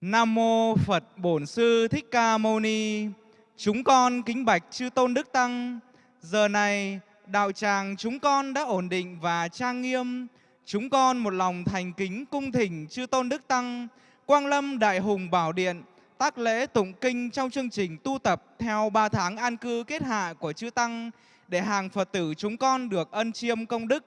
Nam mô Phật Bổn Sư Thích Ca Mâu Ni. Chúng con kính bạch chư tôn đức tăng. Giờ này đạo tràng chúng con đã ổn định và trang nghiêm. Chúng con một lòng thành kính cung thỉnh chư tôn đức tăng, Quang Lâm Đại Hùng Bảo Điện, tác lễ tụng kinh trong chương trình tu tập theo 3 tháng an cư kết hạ của chư tăng để hàng Phật tử chúng con được ân chiêm công đức.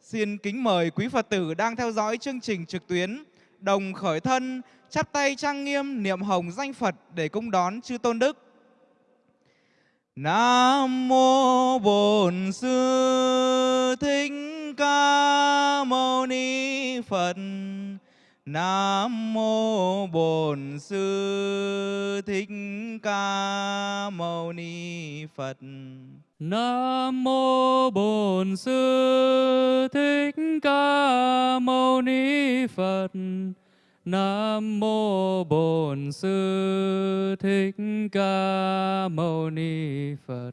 Xin kính mời quý Phật tử đang theo dõi chương trình trực tuyến đồng khởi thân, chắp tay trang nghiêm niệm hồng danh Phật để cung đón chư tôn đức. Nam mô Bổn Sư Thích Ca Mâu Ni Phật. Nam mô Bổn Sư Thích Ca Mâu Ni Phật. Nam mô Bổn Sư Thích Ca Mâu Ni Phật. Nam mô Bổn Sư Thích Ca Mâu Ni Phật.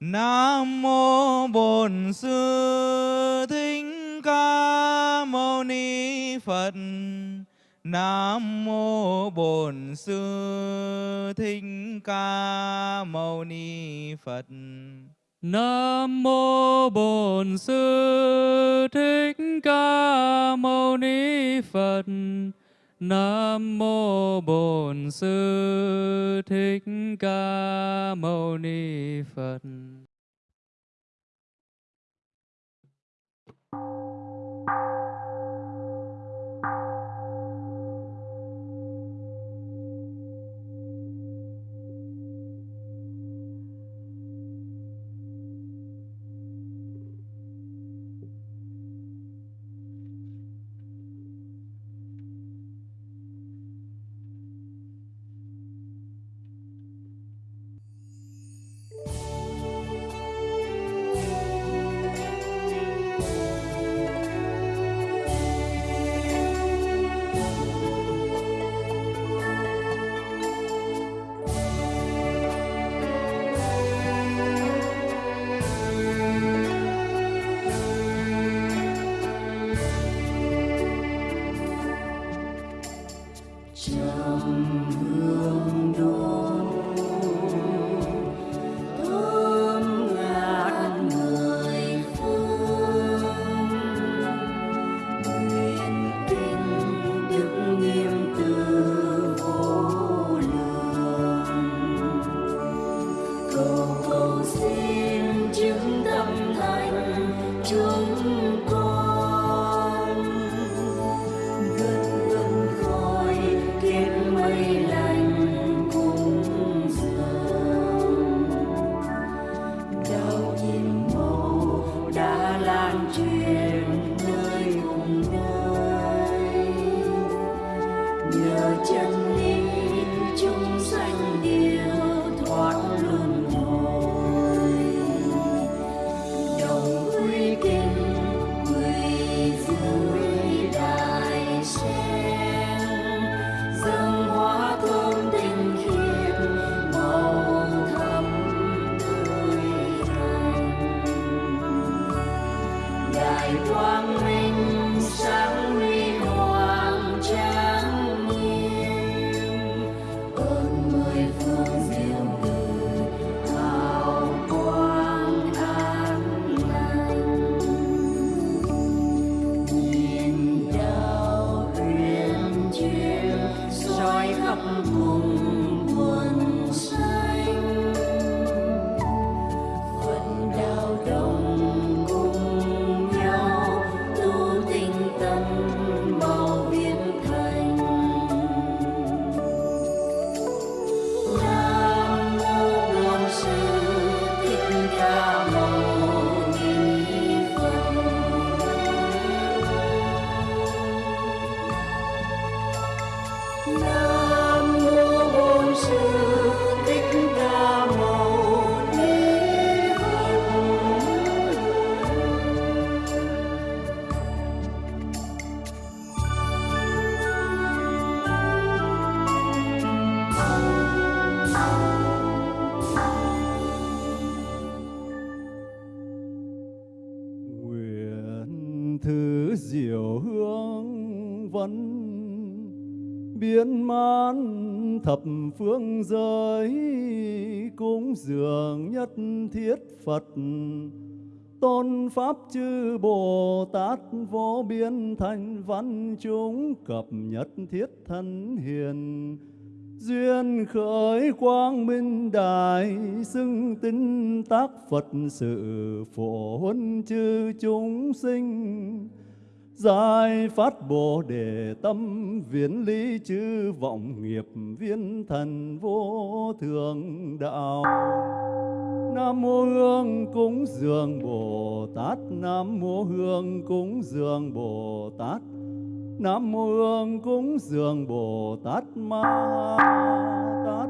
Nam mô Bổn Sư Thích Ca Mâu Ni Phật. Nam mô Bổn Sư Thích Ca Mâu Ni Phật. Nam mô Bổn Sư Thích Ca Mâu Ni Phật. Nam mô Bổn Sư Thích Ca Mâu Ni Phật. Diệu hương vẫn biến man thập phương giới cúng dường nhất thiết Phật. Tôn pháp chư Bồ Tát vô biên thành văn chúng cập nhất thiết thân hiền. Duyên khởi quang minh đại xưng tinh tác Phật sự phổ huân chư chúng sinh giải phát bồ đề tâm, viễn lý chư vọng nghiệp, viên thần vô thường đạo. Nam mô hương cúng dường bồ tát, nam mô hương cúng dường bồ tát, nam mô hương cúng dường bồ tát ma tát.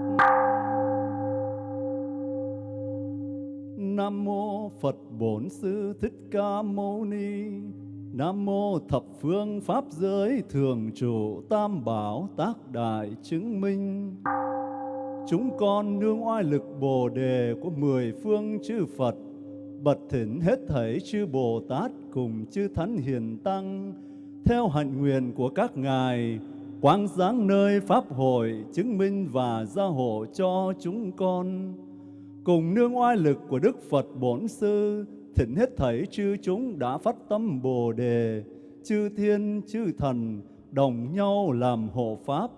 Nam mô phật bổn sư thích ca mâu ni Nam mô thập phương pháp giới thường trụ tam bảo tác đại chứng minh. Chúng con nương oai lực Bồ đề của mười phương chư Phật, bật thỉnh hết thảy chư Bồ Tát cùng chư Thánh Hiền Tăng, theo hạnh nguyện của các ngài, quang giáng nơi Pháp hội chứng minh và gia hộ cho chúng con. Cùng nương oai lực của Đức Phật Bổn Sư, thỉnh hết thảy chư chúng đã phát tâm Bồ đề, chư thiên chư thần đồng nhau làm hộ pháp,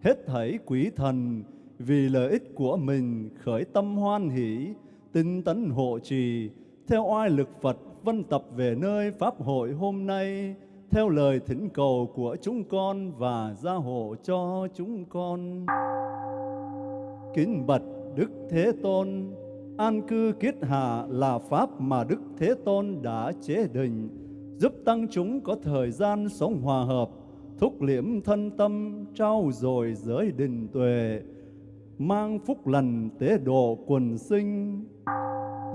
hết thảy quỷ thần vì lợi ích của mình khởi tâm hoan hỷ, tinh tấn hộ trì, theo oai lực Phật vân tập về nơi pháp hội hôm nay, theo lời thỉnh cầu của chúng con và gia hộ cho chúng con. Kính bạch Đức Thế Tôn, An cư kiết hạ là pháp mà Đức Thế Tôn đã chế định, giúp tăng chúng có thời gian sống hòa hợp, thúc liễm thân tâm, trao dồi giới định tuệ, mang phúc lành tế độ quần sinh.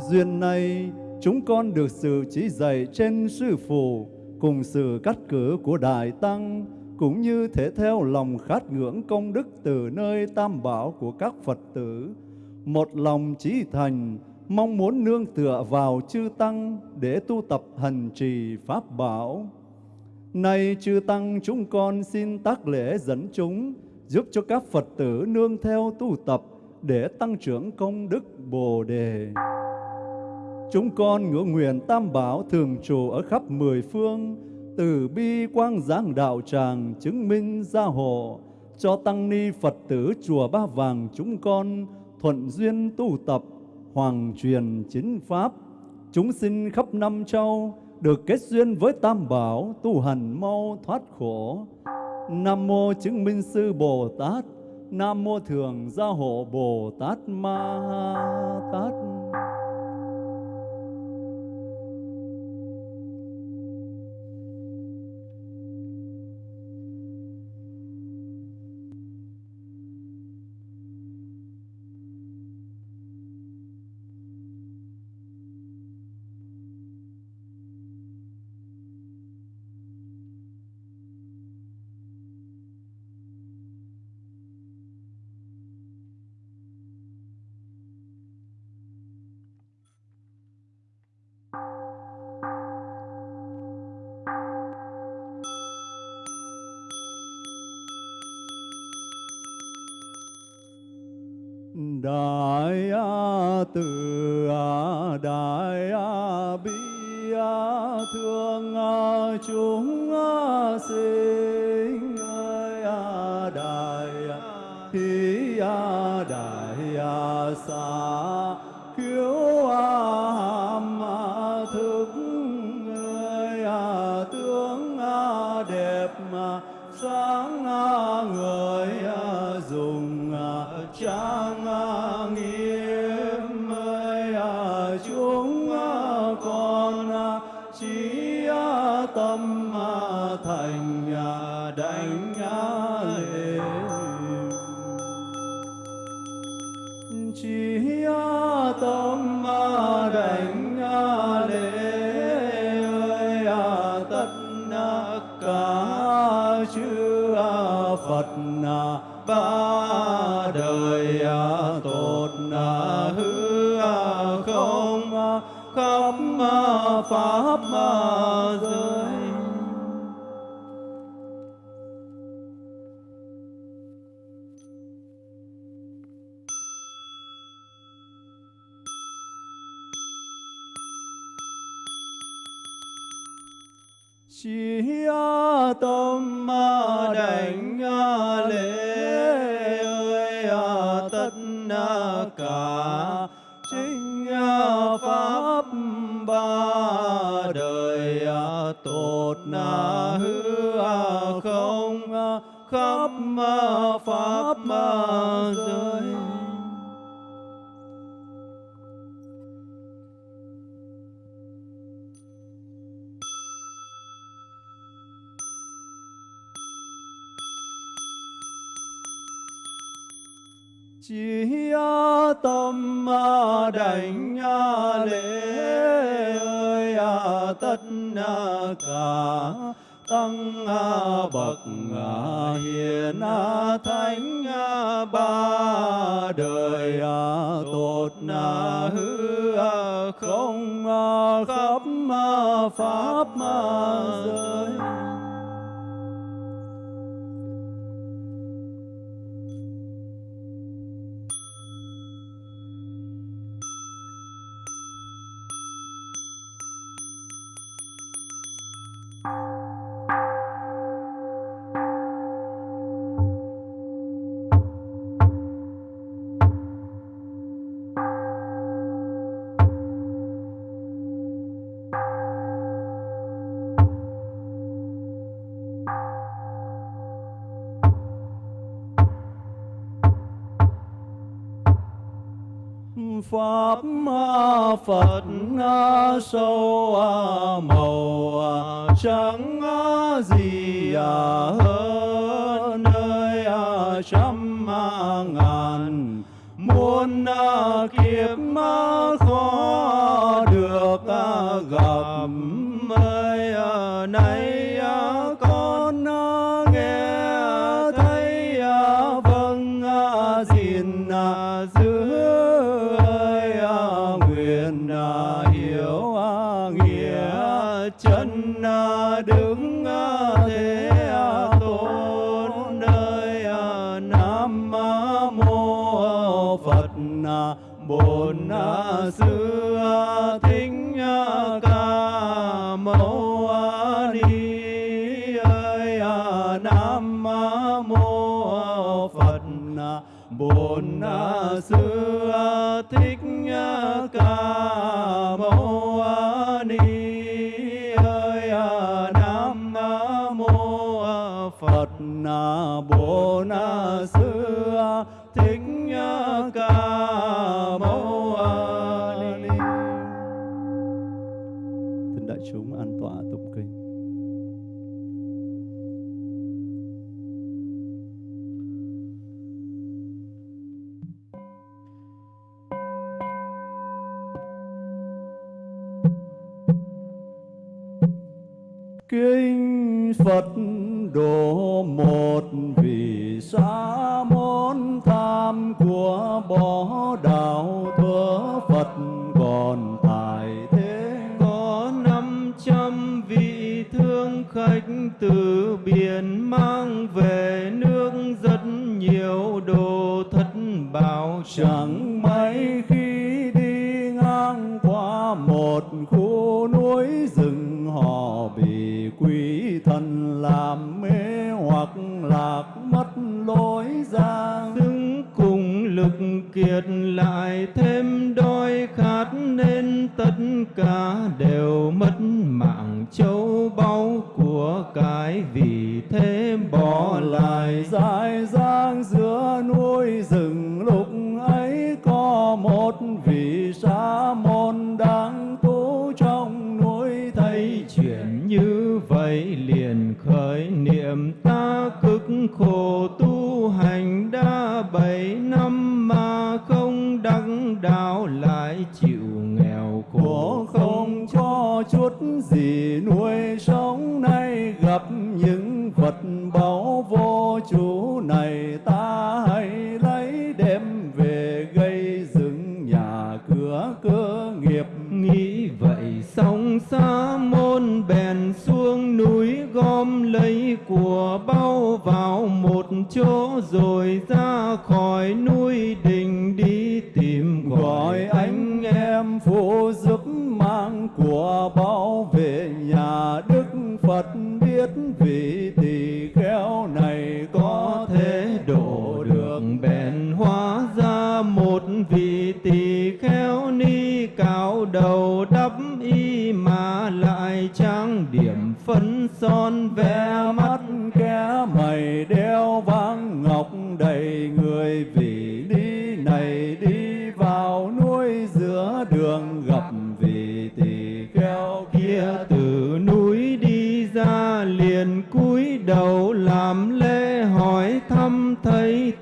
Duyên này, chúng con được sự chỉ dạy trên sư phụ, cùng sự cắt cử của Đại Tăng, cũng như thể theo lòng khát ngưỡng công đức từ nơi tam bảo của các Phật tử, một lòng chí thành, mong muốn nương tựa vào chư Tăng để tu tập hành trì Pháp bảo. Nay chư Tăng chúng con xin tác lễ dẫn chúng, giúp cho các Phật tử nương theo tu tập để tăng trưởng công đức Bồ Đề. Chúng con ngưỡng nguyện Tam Bảo thường trụ ở khắp mười phương, từ bi quang giáng đạo tràng chứng minh gia hộ, cho tăng ni Phật tử chùa Ba Vàng chúng con thuận duyên tu tập, hoàng truyền chính pháp, chúng sinh khắp năm châu được kết duyên với Tam Bảo, tu hành mau thoát khổ. Nam mô chứng minh sư Bồ Tát, Nam mô thường gia hộ Bồ Tát Ma Tát. Đại từ đại bi thương chúng sinh ơi đại hi đại xa cứu hàm thức ơi tướng đẹp sáng người dùng trang tất cả chư Phật ba đời tốt hư không khắp pháp giới tâm đảnh lễ ơi tất cả chính pháp ba đời tột na hư không khắp pháp giới. Chỉ tâm đảnh lễ ơi tất cả tăng bậc hiền thánh ba đời tột hư không khắp pháp giới. Pháp phật sâu màu trắng gì hơn nơi trăm ngàn muôn kiếp khó được gặp ơi nay bổn sư à, à, thích à, ca mâu ni, ơi nam mô phật bổn sư thích ca mâu ni, ơi nam mô phật bổn sư bảy năm mà không đắc đạo lại chịu nghèo khổ không cho chút gì nuôi sống nay gặp những vật báu vô chủ này ta hãy lấy đem về gây dựng nhà cửa cơ nghiệp. Nghĩ vậy xong xa môn bèn xuống núi gom lấy của bao vào một chỗ rồi ra khỏi núi đình đi tìm gọi anh em phụ giúp mang của bảo vệ nhà. Đức phật biết vị tỳ kheo này có thể độ được bèn hóa ra một vị tỳ kheo ni cao đầu đắp y mà lại trang điểm phấn son vẽ mắt kẻ mày đeo vang ngọc đầy người vị đi này đi vào núi giữa đường gặp vị tỳ kheo kia. Từ núi đi ra liền cúi đầu làm lễ hỏi thăm thấy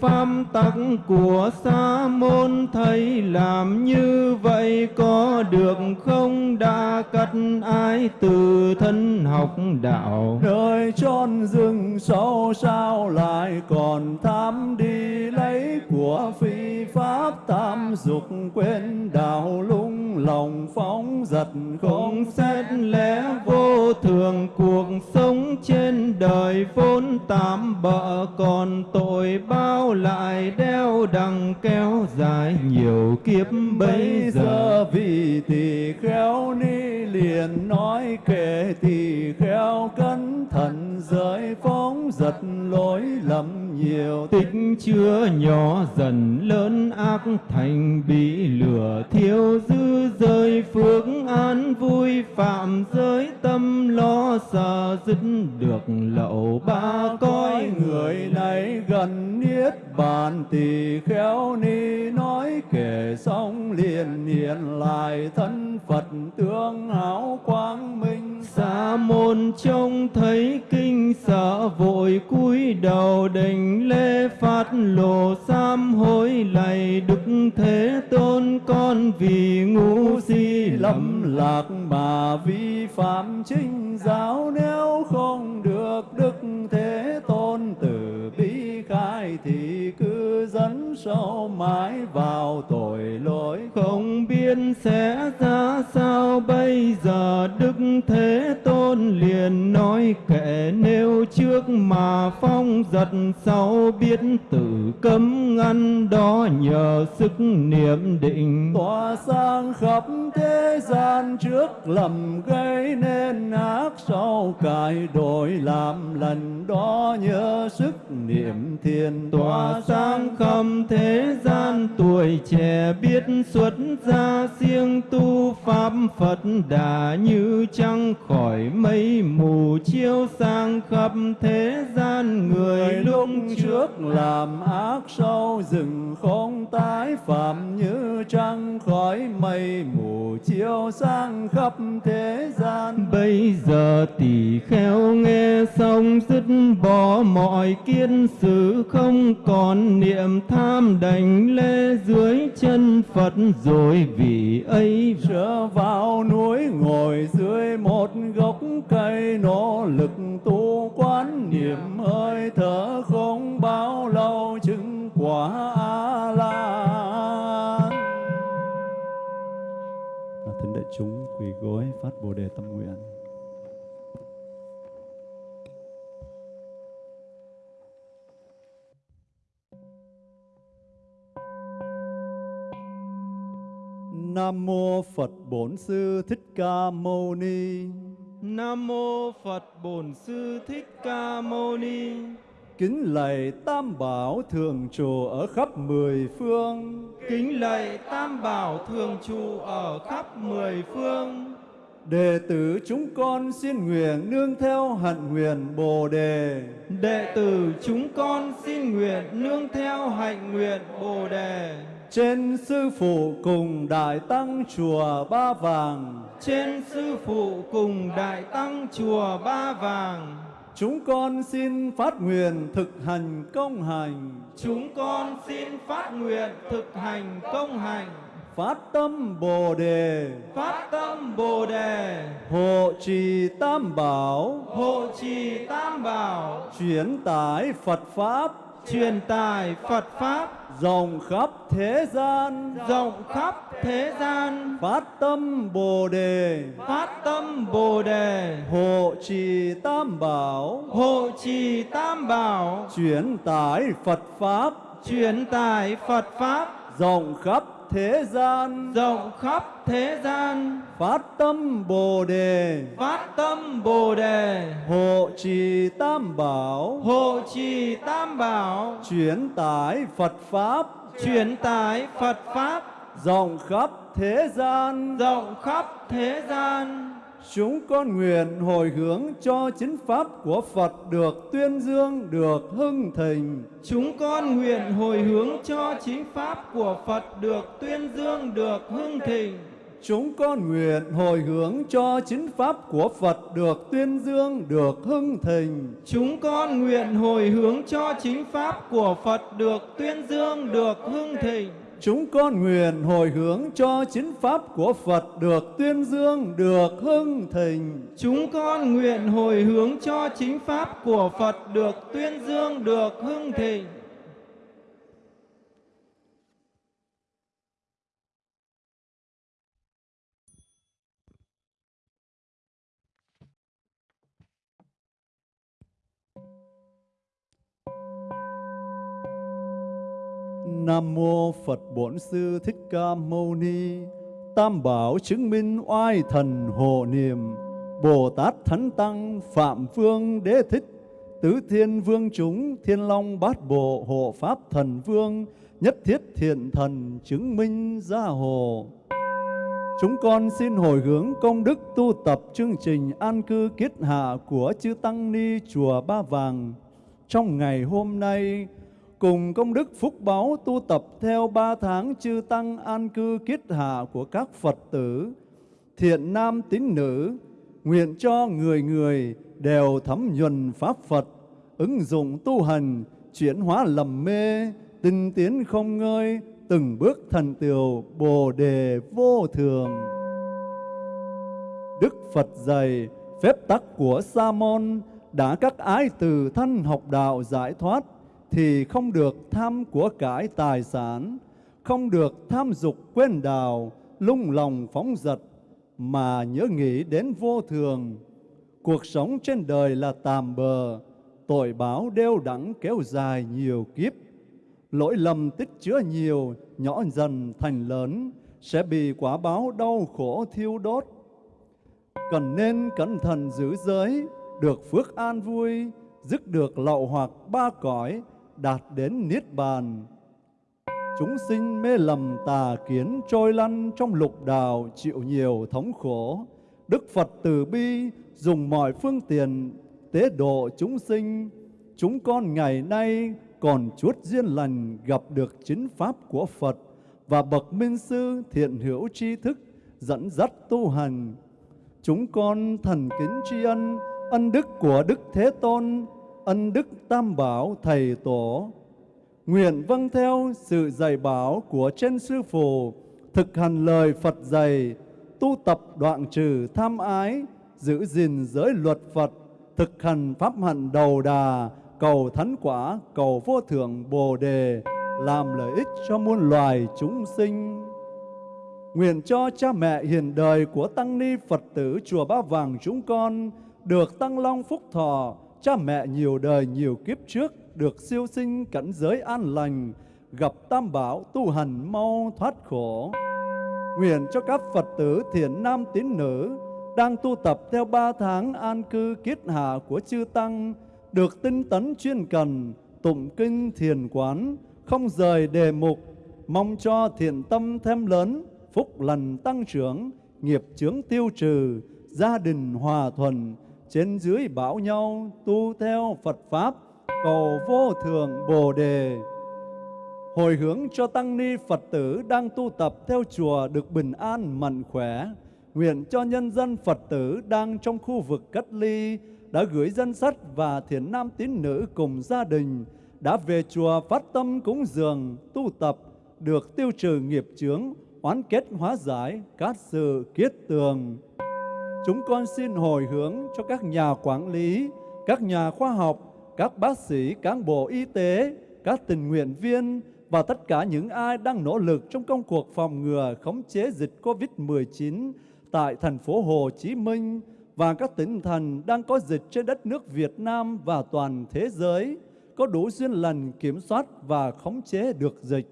pháp tắc của sa môn thầy làm như vậy có được không? Đã cắt ai từ thân học đạo? Nơi chốn rừng sâu sao lại còn tham đi lấy của phi pháp tam dục quên đạo lung lòng phóng giật không không xét lẽ vô thường cuộc sống trên đời vốn tạm bợ còn tội bao lại đeo đằng kéo dài nhiều kiếp bây giờ. vị tỳ kheo ni liền nói kể tỳ kheo cẩn thận giới phóng giật lỗi lầm nhiều. Tích chưa nhỏ dần lớn ác thành bị lửa thiếu dư rơi phước an vui phạm giới tâm lo sợ dứt được lậu ba coi người này gần niết bàn tỳ kheo ni nói kể xong liền hiện lại thân phật tương hảo quang minh. Sa môn trông thấy kinh, sợ vội cúi đầu đỉnh lê phát lộ sam hối lạy đức thế tôn con vì ngu si lầm lạc mà vi phạm chính giáo. Nếu không được đức thế tôn từ bi khai thì cứ dẫn sâu mãi vào tội lỗi. Không biết sẽ sao bây giờ đức thế tôn liền nói kệ nếu trước mà phong giật sau biết tự cấm ngăn đó nhờ sức niệm định. Tỏa sang khắp thế gian trước lầm gây nên ác sau cải đổi làm lần đó nhớ sức niệm thiền. Tỏa sáng khắp thế gian tuổi trẻ biết xuất gia siêng tu pháp phật đã như trăng khỏi mây mù chiếu sang khắp thế gian người lúc trước làm ác sâu rừng không tái. Phạm như trăng khói mây mù chiếu sang khắp thế gian. Bây giờ tỷ kheo nghe xong dứt bỏ mọi kiên sự không còn niệm tham đảnh lễ dưới chân Phật. Rồi vì ấy trở vào núi ngồi dưới một gốc cây, nỗ lực tu quán niệm hơi thở không bao lâu, chứng quả a la thính đại chúng, quỳ gối phát bồ đề tâm nguyện. Nam mô Phật Bổn Sư Thích Ca Mâu Ni. Nam mô Phật Bổn Sư Thích Ca Mâu Ni. Kính lạy Tam Bảo thường trụ ở khắp mười phương. Kính lạy Tam Bảo thường trụ ở khắp mười phương. Đệ tử chúng con xin nguyện nương theo hạnh nguyện Bồ đề. Đệ tử chúng con xin nguyện nương theo hạnh nguyện Bồ đề. Trên sư phụ cùng đại tăng chùa Ba Vàng, Trên sư phụ cùng đại tăng chùa Ba Vàng, chúng con xin phát nguyện thực hành công hành, chúng con xin phát nguyện thực hành công hành, phát tâm Bồ đề, phát tâm Bồ đề, hộ trì Tam Bảo, hộ trì Tam Bảo, chuyển tải Phật pháp. Truyền tải Phật Pháp rộng khắp thế gian. Rộng khắp thế gian. Phát tâm Bồ đề. Phát tâm Bồ đề. Hộ trì tam bảo. Hộ trì tam bảo. Chuyển tải Phật pháp. Truyền tải Phật Pháp. Rộng khắp thế gian. Rộng khắp thế gian. Phát tâm Bồ đề. Phát tâm Bồ đề. Hộ trì tam bảo. Hộ trì tam bảo. Chuyển tải Phật pháp. Truyền tải Phật Pháp. Rộng khắp thế gian. Rộng khắp thế gian chúng con nguyện hồi hướng cho chính pháp của Phật được tuyên dương được hưng thịnh Chúng con nguyện hồi hướng cho chính pháp của Phật được tuyên dương được hưng thịnh. chúng con nguyện hồi hướng cho chính pháp của Phật được tuyên dương được hưng thịnh Chúng con nguyện hồi hướng cho chính pháp của Phật được tuyên dương được hưng thịnh. Chúng con nguyện hồi hướng cho chính pháp của Phật được tuyên dương, được hưng thịnh. Chúng con nguyện hồi hướng cho chính pháp của Phật được tuyên dương được hưng thịnh. Nam mô Phật Bổn Sư Thích Ca Mâu Ni. Tam bảo chứng minh oai thần hộ niệm. Bồ Tát Thánh Tăng Phạm Phương Đế Thích. Tứ Thiên Vương chúng Thiên Long Bát Bộ Hộ Pháp Thần Vương. Nhất thiết thiện thần chứng minh gia hộ. Chúng con xin hồi hướng công đức tu tập chương trình an cư kiết hạ của Chư Tăng Ni Chùa Ba Vàng trong ngày hôm nay cùng công đức phúc báo tu tập theo ba tháng chư tăng an cư kiết hạ của các Phật tử, thiện nam tín nữ, nguyện cho người người đều thấm nhuần Pháp Phật, ứng dụng tu hành, chuyển hóa lầm mê, tinh tiến không ngơi, từng bước thần tiều Bồ đề vô thường. Đức Phật dạy, phép tắc của Sa môn đã các ái từ thân học đạo giải thoát thì không được tham của cải tài sản, không được tham dục quên đào, lung lòng phóng dật, mà nhớ nghĩ đến vô thường. Cuộc sống trên đời là tạm bờ, tội báo đeo đẳng kéo dài nhiều kiếp. Lỗi lầm tích chứa nhiều, nhỏ dần thành lớn, sẽ bị quả báo đau khổ thiêu đốt. Cần nên cẩn thận giữ giới, được phước an vui, dứt được lậu hoặc ba cõi, đạt đến Niết Bàn. Chúng sinh mê lầm tà kiến trôi lăn trong lục đạo chịu nhiều thống khổ. Đức Phật từ bi, dùng mọi phương tiện, tế độ chúng sinh. Chúng con ngày nay còn chuốt duyên lành gặp được chính Pháp của Phật và bậc minh sư thiện hữu tri thức dẫn dắt tu hành. Chúng con thần kính tri ân ân đức của Đức Thế Tôn ân đức tam bảo thầy tổ. Nguyện vâng theo sự dạy bảo của trên sư phụ, thực hành lời Phật dạy, tu tập đoạn trừ tham ái, giữ gìn giới luật Phật, thực hành pháp hạnh đầu đà, cầu thánh quả, cầu vô thượng Bồ đề, làm lợi ích cho muôn loài chúng sinh. Nguyện cho cha mẹ hiền đời của Tăng Ni Phật tử Chùa Ba Vàng chúng con được tăng long phúc thọ, cha mẹ nhiều đời nhiều kiếp trước được siêu sinh cảnh giới an lành, gặp tam bảo tu hành mau thoát khổ. Nguyện cho các Phật tử thiện nam tín nữ đang tu tập theo ba tháng an cư kiết hạ của chư Tăng, được tinh tấn chuyên cần, tụng kinh thiền quán, không rời đề mục, mong cho thiện tâm thêm lớn, phúc lành tăng trưởng, nghiệp chướng tiêu trừ, gia đình hòa thuận, trên dưới bảo nhau tu theo Phật Pháp, cầu vô thường Bồ Đề. Hồi hướng cho Tăng Ni Phật tử đang tu tập theo chùa được bình an mạnh khỏe. Nguyện cho nhân dân Phật tử đang trong khu vực cách ly đã gửi dân sách và thiền nam tín nữ cùng gia đình đã về chùa phát tâm cúng dường, tu tập, được tiêu trừ nghiệp chướng, oán kết hóa giải, các sự kiết tường. Chúng con xin hồi hướng cho các nhà quản lý, các nhà khoa học, các bác sĩ, cán bộ y tế, các tình nguyện viên và tất cả những ai đang nỗ lực trong công cuộc phòng ngừa khống chế dịch COVID-19 tại thành phố Hồ Chí Minh và các tỉnh thành đang có dịch trên đất nước Việt Nam và toàn thế giới có đủ duyên lành kiểm soát và khống chế được dịch.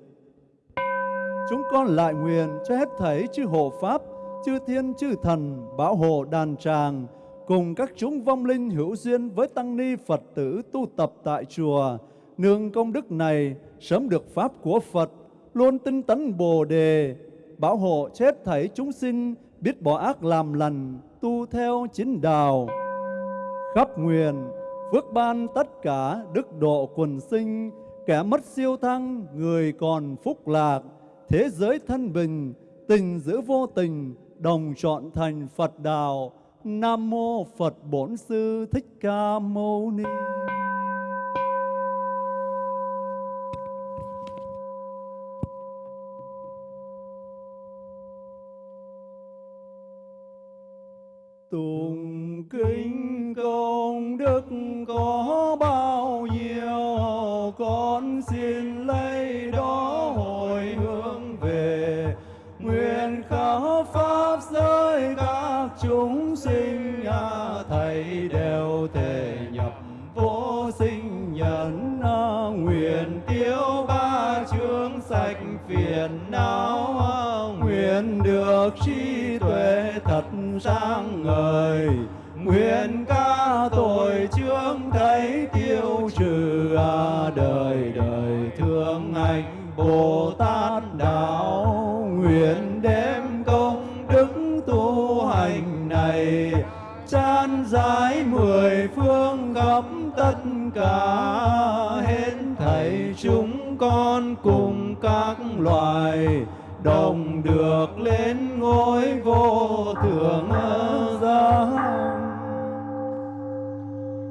Chúng con lại nguyện cho hết thảy chư hộ Pháp, chư thiên chư thần, bảo hộ đàn tràng, cùng các chúng vong linh hữu duyên với tăng ni Phật tử tu tập tại chùa, nương công đức này sớm được Pháp của Phật, luôn tinh tấn Bồ Đề, bảo hộ chết thảy chúng sinh, biết bỏ ác làm lành, tu theo chính đạo. Khắp nguyện, phước ban tất cả đức độ quần sinh, kẻ mất siêu thăng, người còn phúc lạc, thế giới thân bình, tình giữ vô tình, đồng chọn thành Phật đạo. Nam mô Phật Bổn Sư Thích Ca Mâu Ni. Trí tuệ thật sáng ngời. Nguyện ca tội chướng thấy tiêu trừ à, đời đời thương anh bồ tát đạo. Nguyện đem công đức tu hành này chan giải mười phương khắp tất cả. Hết thảy chúng con cùng các loài đồng được lên ngôi vô thượng giác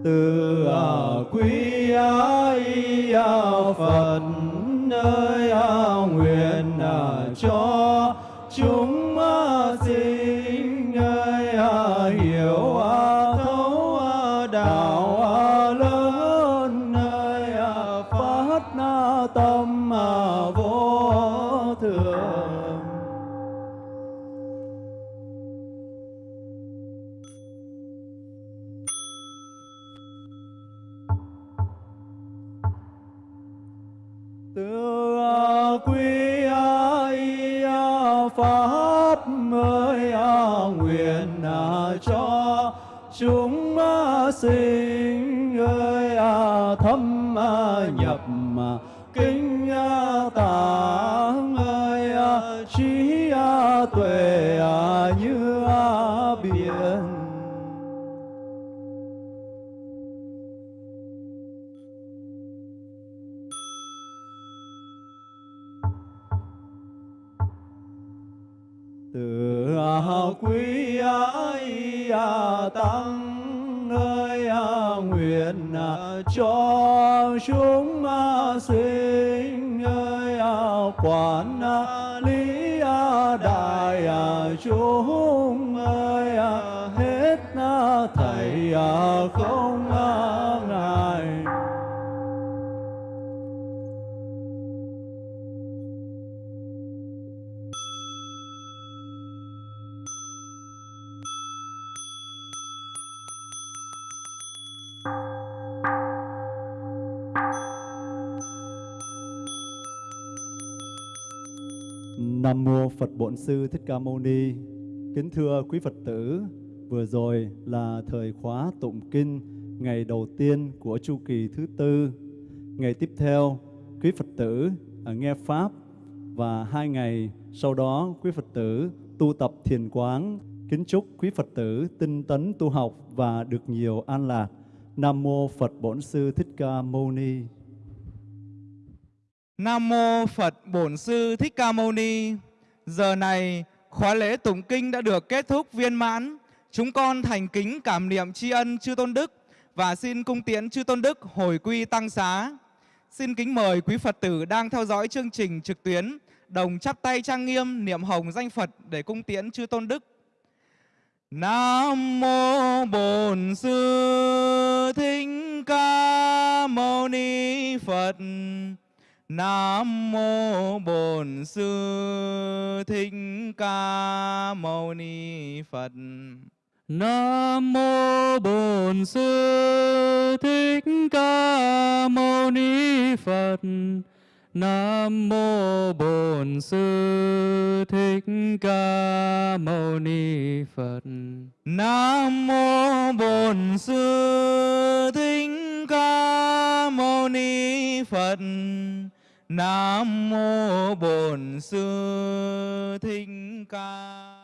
từ quý ái phật nơi cho chúng sinh ơi à, thâm nhập quý ai tăng ơi nguyện cho chúng sinh ơi quản lý đại chúng ơi hết thầy không Nam mô Phật Bổn Sư Thích Ca Mâu Ni. Kính thưa quý Phật tử, vừa rồi là thời khóa tụng kinh ngày đầu tiên của chu kỳ thứ tư. Ngày tiếp theo, quý Phật tử à, nghe pháp và hai ngày sau đó quý Phật tử tu tập thiền quán. Kính chúc quý Phật tử tinh tấn tu học và được nhiều an lạc. Nam mô Phật Bổn Sư Thích Ca Mâu Ni. Nam mô Phật Bổn Sư Thích Ca Mâu Ni. Giờ này, khóa lễ tụng kinh đã được kết thúc viên mãn. Chúng con thành kính cảm niệm tri ân chư tôn đức và xin cung tiễn chư tôn đức hồi quy tăng xá. Xin kính mời quý Phật tử đang theo dõi chương trình trực tuyến đồng chắp tay trang nghiêm niệm hồng danh Phật để cung tiễn chư tôn đức. Nam mô Bổn Sư Thích Ca Mâu Ni Phật. Nam mô Bổn Sư Thích Ca Mâu Ni Phật. Nam mô Bổn Sư Thích Ca Mâu Ni Phật. Nam mô Bổn Sư Thích Ca Mâu Ni Phật. Nam mô Bổn Sư Thích Ca Mâu Ni Phật. Nam mô Bổn Sư Thích Ca.